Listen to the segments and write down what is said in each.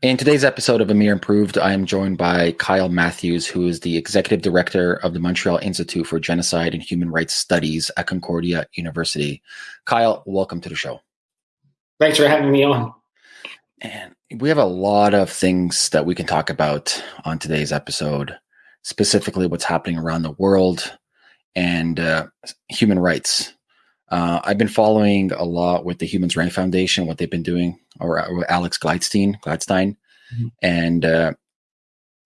In today's episode of Amir Improved, I am joined by Kyle Matthews, who is the executive director of the Montreal Institute for Genocide and Human Rights Studies at Concordia University. Kyle, welcome to the show. Thanks for having me on. And we have a lot of things that we can talk about on today's episode, specifically what's happening around the world and uh, human rights. Uh, I've been following a lot with the Human Rights Foundation, what they've been doing, or, or Alex Gladstein, Gladstein. Mm-hmm. And uh,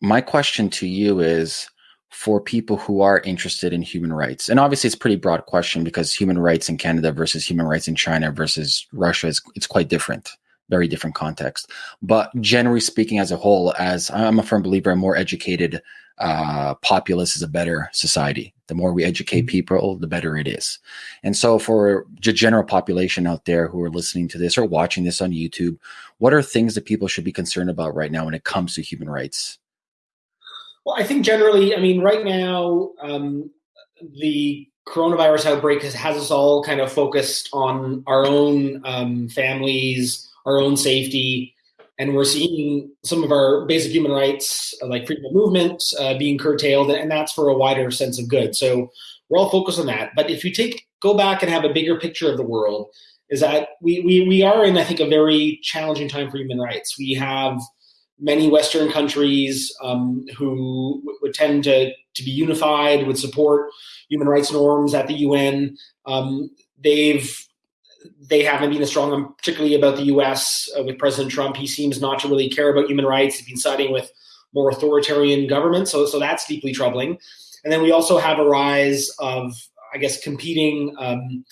my question to you is for people who are interested in human rights, and obviously it's a pretty broad question because human rights in Canada versus human rights in China versus Russia is it's quite different, very different context. But generally speaking, as a whole, as I'm a firm believer, a more educated uh, populace is a better society. The more we educate mm-hmm. people, the better it is. And so, for the general population out there who are listening to this or watching this on YouTube, what are things that people should be concerned about right now when it comes to human rights? Well, I think generally, I mean, right now, um, the coronavirus outbreak has, has, us all kind of focused on our own um, families, our own safety, and we're seeing some of our basic human rights, uh, like freedom of movement, uh, being curtailed, and that's for a wider sense of good. So we're all focused on that. But if you take go back and have a bigger picture of the world, is that we we we are in I think a very challenging time for human rights. We have many Western countries um, who would tend to to be unified, would support human rights norms at the UN. Um, they've they haven't been as strong, particularly about the U.S. Uh, with President Trump. He seems not to really care about human rights. He's been siding with more authoritarian governments, so so that's deeply troubling. And then we also have a rise of, I guess, competing um,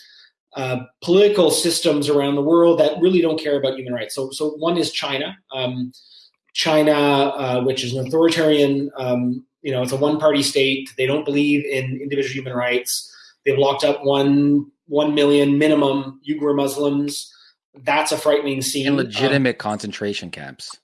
uh, political systems around the world that really don't care about human rights. So so one is China. Um, China, uh, which is an authoritarian, um, you know, it's a one-party state. They don't believe in individual human rights. They've locked up one 1 million minimum Uyghur Muslims. That's a frightening scene. And legitimate um, concentration camps.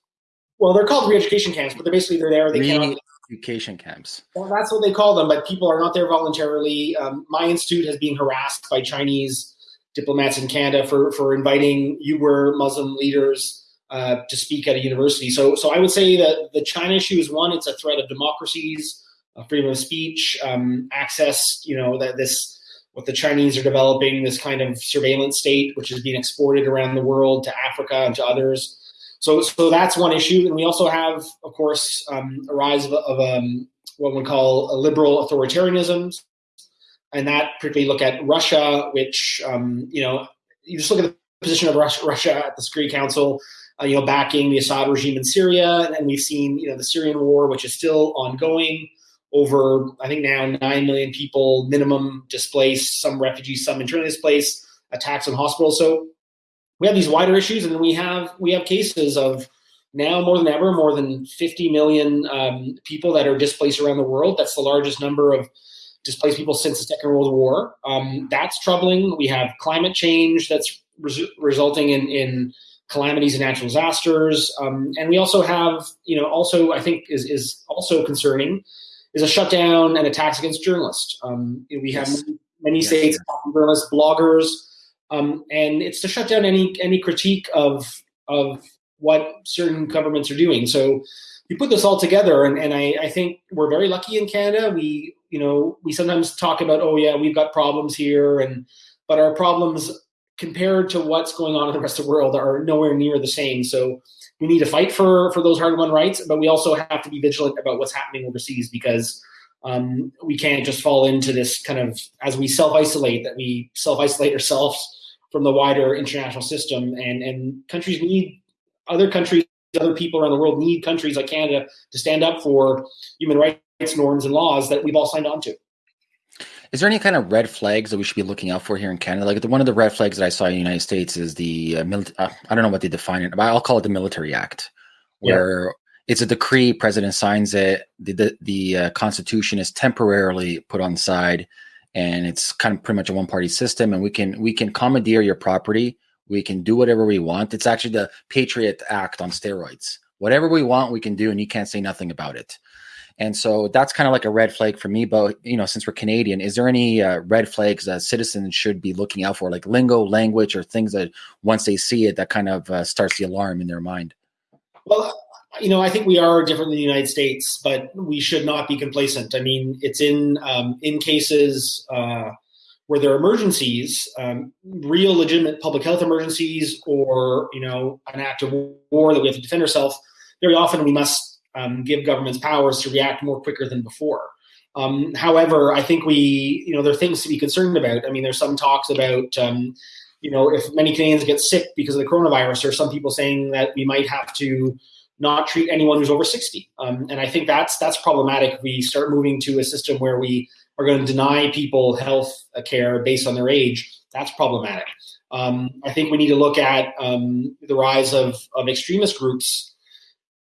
Well, they're called re-education camps, but they're basically they're there. They cannot education camps. Well, that's what they call them, but people are not there voluntarily. Um, my institute has been harassed by Chinese diplomats in Canada for for inviting Uyghur Muslim leaders uh, to speak at a university. So, so I would say that the China issue is one. It's a threat of democracies, uh, freedom of speech, um, access. You know that this what the Chinese are developing, this kind of surveillance state, which is being exported around the world to Africa and to others. So, so that's one issue. And we also have, of course, um, a rise of, of um, what we call a liberal authoritarianism. And that particularly look at Russia, which, um, you know, you just look at the position of Russia, Russia at the Security Council, uh, you know, backing the Assad regime in Syria. And we've seen, you know, the Syrian war, which is still ongoing over, I think now 9 million people minimum displaced, some refugees, some internally displaced, attacks on hospitals. So we have these wider issues, and we have we have cases of now more than ever, more than 50 million um, people that are displaced around the world. That's the largest number of displaced people since the Second World War. Um, that's troubling. We have climate change that's res- resulting in, in calamities and natural disasters, um, and we also have, you know, also I think is is also concerning is a shutdown and attacks against journalists. Um, we have yes. many, yes. states journalists, bloggers, um, and it's to shut down any any critique of of what certain governments are doing. So you put this all together, and, and I, I think we're very lucky in Canada. We you know we sometimes talk about oh yeah we've got problems here, and but our problems compared to what's going on in the rest of the world are nowhere near the same. So we need to fight for for those hard won rights, but we also have to be vigilant about what's happening overseas because um, we can't just fall into this kind of as we self isolate that we self isolate ourselves from the wider international system, and and countries need other countries, other people around the world need countries like Canada to stand up for human rights norms and laws that we've all signed on to. Is there any kind of red flags that we should be looking out for here in Canada? Like the, one of the red flags that I saw in the United States is the uh, mili- uh, I don't know what they define it, but I'll call it the Military Act, where yeah. it's a decree, president signs it, the the, the uh, Constitution is temporarily put on side, and it's kind of pretty much a one party system, and we can we can commandeer your property, we can do whatever we want. It's actually the Patriot Act on steroids. Whatever we want, we can do, and you can't say nothing about it. And so that's kind of like a red flag for me. But you know, since we're Canadian, is there any uh, red flags that citizens should be looking out for, like lingo, language, or things that once they see it, that kind of uh, starts the alarm in their mind? Well, you know, I think we are different than the United States, but we should not be complacent. I mean, it's in um, in cases uh, where there are emergencies, um, real legitimate public health emergencies, or you know, an act of war that we have to defend ourselves. Very often, we must um, give governments powers to react more quicker than before. Um, however, I think we, you know, there are things to be concerned about. I mean, there's some talks about, um, you know, if many Canadians get sick because of the coronavirus, or some people saying that we might have to not treat anyone who's over 60. Um, and I think that's that's problematic. We start moving to a system where we are going to deny people health care based on their age. That's problematic. Um, I think we need to look at um, the rise of, of extremist groups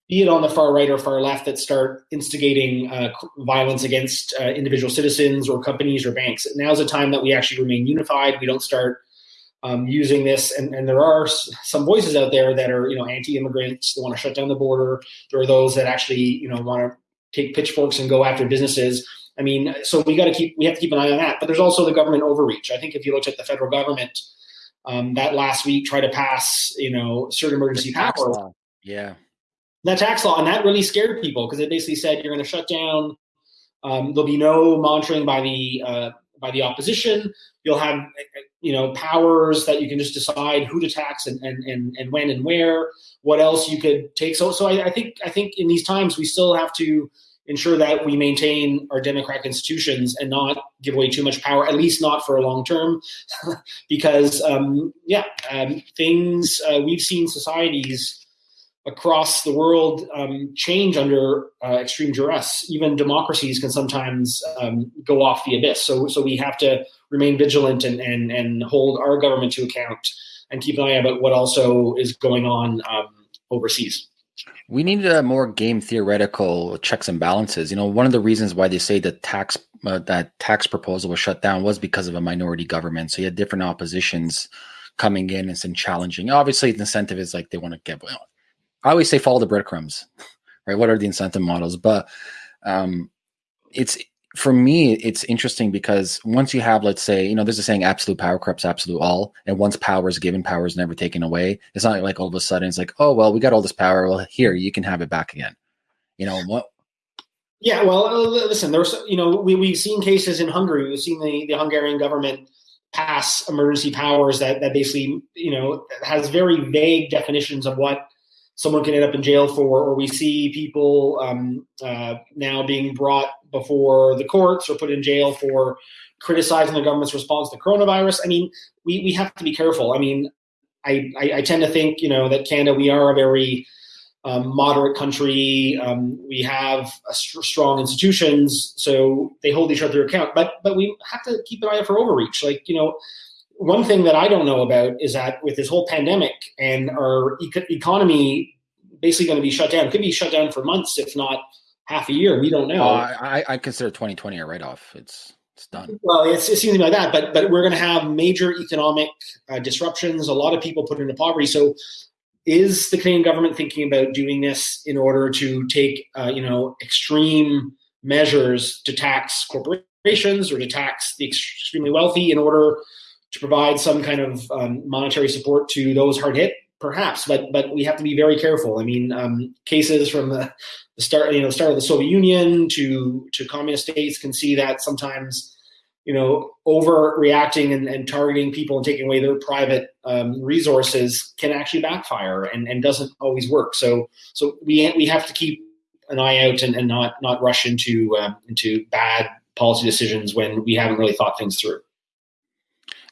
be it on the far right or far left, that start instigating uh, violence against uh, individual citizens or companies or banks. Now's a time that we actually remain unified. We don't start um, using this. And, and there are some voices out there that are, you know, anti-immigrants. They want to shut down the border. There are those that actually, you know, want to take pitchforks and go after businesses. I mean, so we got to keep we have to keep an eye on that. But there's also the government overreach. I think if you looked at the federal government, um, that last week tried to pass, you know, certain emergency powers. Yeah that tax law, and that really scared people because it basically said you're going to shut down. Um, there'll be no monitoring by the uh, by the opposition. You'll have you know powers that you can just decide who to tax and and and, and when and where. What else you could take? So so I, I think I think in these times we still have to ensure that we maintain our democratic institutions and not give away too much power, at least not for a long term, because um, yeah, um, things uh, we've seen societies across the world um, change under uh, extreme duress. Even democracies can sometimes um, go off the abyss. So, so we have to remain vigilant and, and, and hold our government to account and keep an eye about what also is going on um, overseas. We need a more game theoretical checks and balances. You know, one of the reasons why they say that tax uh, that tax proposal was shut down was because of a minority government. So you had different oppositions coming in and challenging. Obviously, the incentive is like they want to get well, I always say follow the breadcrumbs, right? What are the incentive models? But um, it's for me, it's interesting because once you have, let's say, you know, there's a saying, absolute power corrupts absolute all, and once power is given, power is never taken away. It's not like all of a sudden it's like, oh well, we got all this power. Well, here you can have it back again. You know what? Yeah, well, uh, listen, there's, you know, we, we've seen cases in Hungary. We've seen the, the Hungarian government pass emergency powers that, that basically, you know, has very vague definitions of what someone can end up in jail for, or we see people um, uh, now being brought before the courts or put in jail for criticizing the government's response to coronavirus. I mean, we, we have to be careful. I mean, I, I, I tend to think, you know, that Canada, we are a very um, moderate country. Um, we have st- strong institutions, so they hold each other account. But but we have to keep an eye out for overreach. Like you know, one thing that I don't know about is that with this whole pandemic and our e- economy basically going to be shut down, could be shut down for months, if not half a year. We don't know. Uh, I, I consider 2020 a write off. It's it's done. Well, it's, it seems like that, but but we're going to have major economic uh, disruptions. A lot of people put into poverty. So, is the Canadian government thinking about doing this in order to take uh, you know extreme measures to tax corporations or to tax the extremely wealthy in order to provide some kind of um, monetary support to those hard hit? Perhaps, but but we have to be very careful. I mean, um, cases from the, the start, you know, start of the Soviet Union to to communist states can see that sometimes, you know, overreacting and, and targeting people and taking away their private um, resources can actually backfire and, and doesn't always work. So so we we have to keep an eye out and, and not not rush into uh, into bad policy decisions when we haven't really thought things through.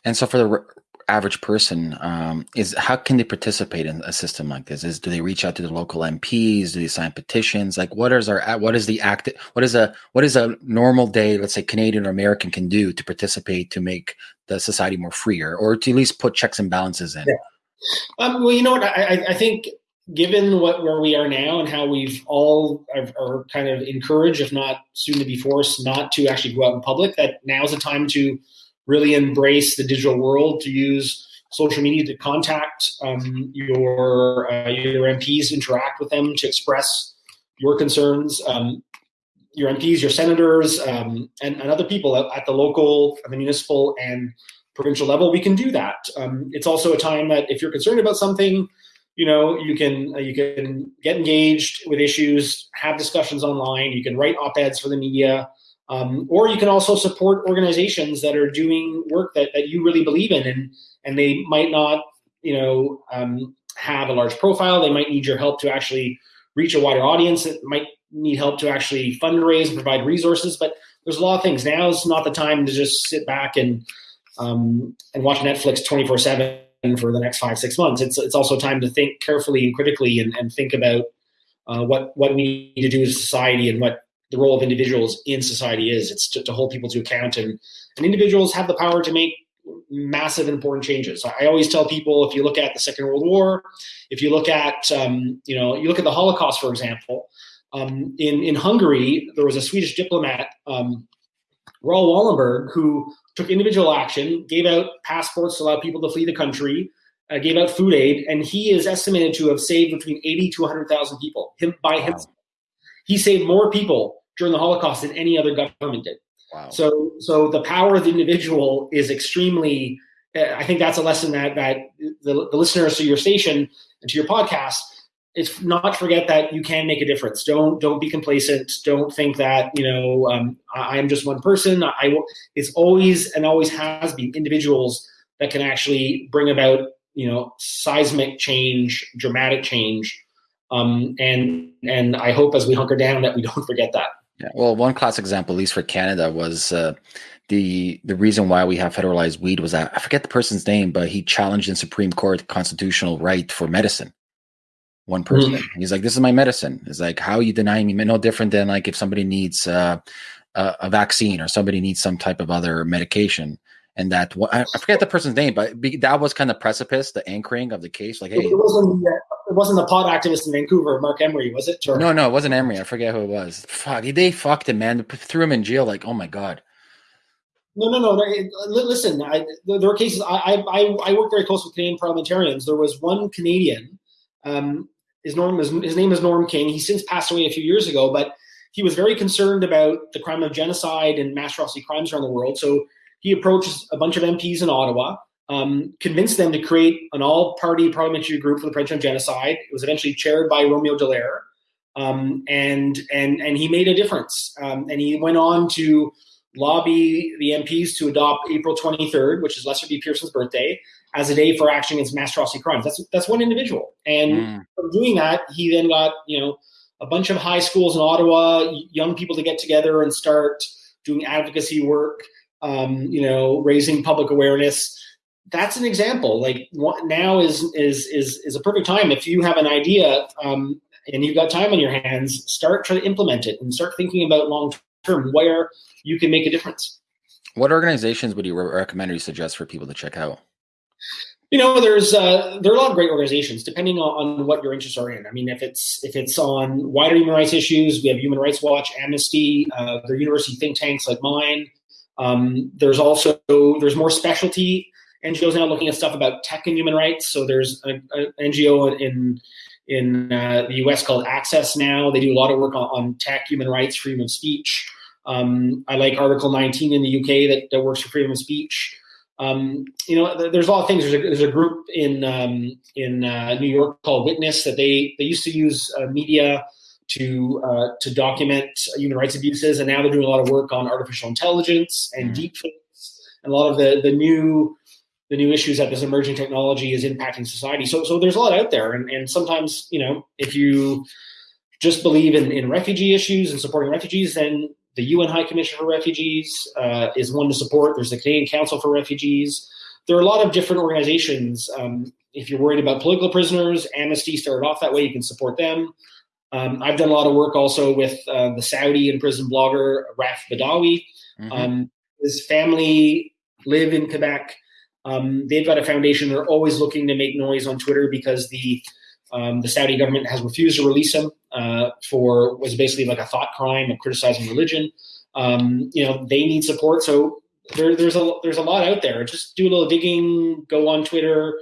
And so, for the average person, um, is how can they participate in a system like this? Is do they reach out to the local MPs? Do they sign petitions? Like, what is our what is the act? What is a what is a normal day? Let's say Canadian or American can do to participate to make the society more freer, or to at least put checks and balances in. Yeah. Um, well, you know what? I, I think given what where we are now and how we've all are, are, kind of encouraged, if not soon to be forced, not to actually go out in public, that now's the time to really embrace the digital world to use social media to contact um, your uh, your MPs, interact with them to express your concerns. Um, your MPs, your senators, um, and, and, other people at, at, the local, the municipal, and provincial level, we can do that. Um, it's also a time that if you're concerned about something, you know you can uh, you can get engaged with issues have discussions online you can write op-eds for the media um, or you can also support organizations that are doing work that, that you really believe in and and they might not you know um, have a large profile. They might need your help to actually reach a wider audience. It might need help to actually fundraise and provide resources but there's a lot of things. Now is not the time to just sit back and um, and watch netflix 24 7 for the next five six months. It's it's also time to think carefully and critically and, and think about uh, what what we need to do as a society and what the role of individuals in society is. It's to, to, hold people to account and and individuals have the power to make massive important changes. I always tell people if you look at the Second World War, if you look at um, you know you look at the Holocaust for example. Um, in in Hungary, there was a Swedish diplomat, um, Raoul Wallenberg, who took individual action, gave out passports to allow people to flee the country, uh, gave out food aid, and he is estimated to have saved between 80 to 100,000 people him, by wow. himself. He saved more people during the Holocaust than any other government did. Wow. So, so the power of the individual is extremely. Uh, I think that's a lesson that that the, the listeners to your station and to your podcast it's not forget that you can make a difference. Don't don't be complacent. Don't think that you know um, I, am just one person. I will. It's always and always has been individuals that can actually bring about you know seismic change, dramatic change, um, and and I hope as we hunker down that we don't forget that. Yeah. Well, one classic example, at least for Canada, was uh, the the reason why we have federalized weed was that I forget the person's name, but he challenged in Supreme Court constitutional right for medicine one person. Mm-hmm. He's like, "This is my medicine." It's like, "How are you denying me?" No different than like if somebody needs uh, a, a, vaccine or somebody needs some type of other medication. And that I forget the person's name, but that was kind of precipice, the anchoring of the case. Like, hey, it wasn't wasn't the pot activist in Vancouver, Marc Emery, was it? Or? No, no, it wasn't Emery. I forget who it was. Fuck, they fucked him, man. They threw him in jail. Like, oh my god. No, no, no. Listen, I, there were cases. I, I, I work very close with Canadian parliamentarians. There was one Canadian um, his, Norm, his, his name is Norm King. He since passed away a few years ago, but he was very concerned about the crime of genocide and mass atrocity crimes around the world. So he approached a bunch of MPs in Ottawa, um, convinced them to create an all-party parliamentary group for the prevention of genocide. It was eventually chaired by Romeo Dallaire, um, and and and he made a difference. Um, and he went on to lobby the MPs to adopt April 23rd, which is Lester B. Pearson's birthday, as a day for action against mass atrocity crimes. That's that's one individual, and mm. from doing that, he then got you know a bunch of high schools in Ottawa, young people to get together and start doing advocacy work. Um, you know, raising public awareness. That's an example. Like now is is is is a perfect time if you have an idea um, and you've got time on your hands. Start trying to implement it and start thinking about long term where you can make a difference. What organizations would you recommend or you suggest for people to check out? You know, there's uh, there are a lot of great organizations depending on, on, what your interests are in. I mean, if it's if it's on wider human rights issues, we have Human Rights Watch, Amnesty, uh, there are university think tanks like mine. Um, there's also there's more specialty NGOs now looking at stuff about tech and human rights. So there's an NGO in in uh, the US called Access Now. They do a lot of work on, on tech, human rights, freedom of speech. Um, I like Article 19 in the UK that, that works for freedom of speech. Um, you know, there's a lot of things. There's a, there's a group in um, in uh, New York called Witness that they they used to use uh, media to uh, to document human rights abuses, and now they're doing a lot of work on artificial intelligence and mm-hmm. deepfakes and a lot of the the new the new issues that this emerging technology is impacting society. So so there's a lot out there, and and sometimes you know if you just believe in, in refugee issues and supporting refugees, then the UN High Commission for Refugees uh, is one to support. There's the Canadian Council for Refugees. There are a lot of different organizations. Um, if you're worried about political prisoners, Amnesty started off that way. You can support them. Um, I've done a lot of work also with uh, the Saudi and prison blogger Raif Badawi. Mm-hmm. Um, his family live in Quebec. Um, they've got a foundation. They're always looking to make noise on Twitter because the um, the Saudi government has refused to release him uh, for was basically like a thought crime of criticizing religion. Um, you know, they need support. So there, there's a there's a lot out there. Just do a little digging. Go on Twitter,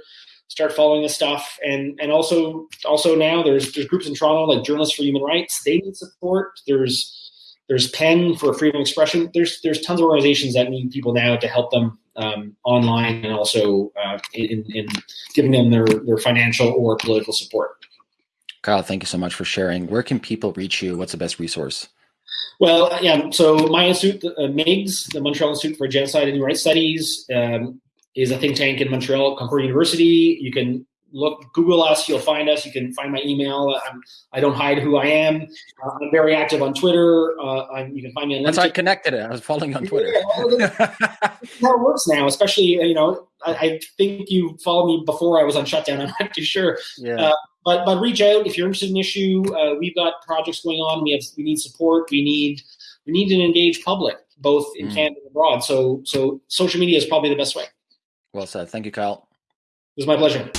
start following the stuff, and and also also now there's there's groups in Toronto like Journalists for Human Rights. They need support. There's there's PEN for freedom of expression. There's there's tons of organizations that need people now to help them um, online and also uh, in, in giving them their, their financial or political support. Kyle, thank you so much for sharing. Where can people reach you? What's the best resource? Well, yeah. So my institute, uh, MIGS, the Montreal Institute for Genocide and Human Rights Studies, um, is a think tank in Montreal, Concordia University. You can look, Google us, you'll find us. You can find my email. I'm, I do not hide who I am. Uh, I'm very active on Twitter. Uh, you can find me on That's how I connected it. I was following on Twitter. Yeah, how it works now, especially, you know, I, I, think you followed me before I was on shutdown. I'm not too sure. Yeah. Uh, but but reach out if you're interested in issue. Uh, we've got projects going on. We have we need support. We need we need an engaged public, both in mm. Canada and abroad. So so social media is probably the best way. Well said. Thank you, Kyle. It was my pleasure.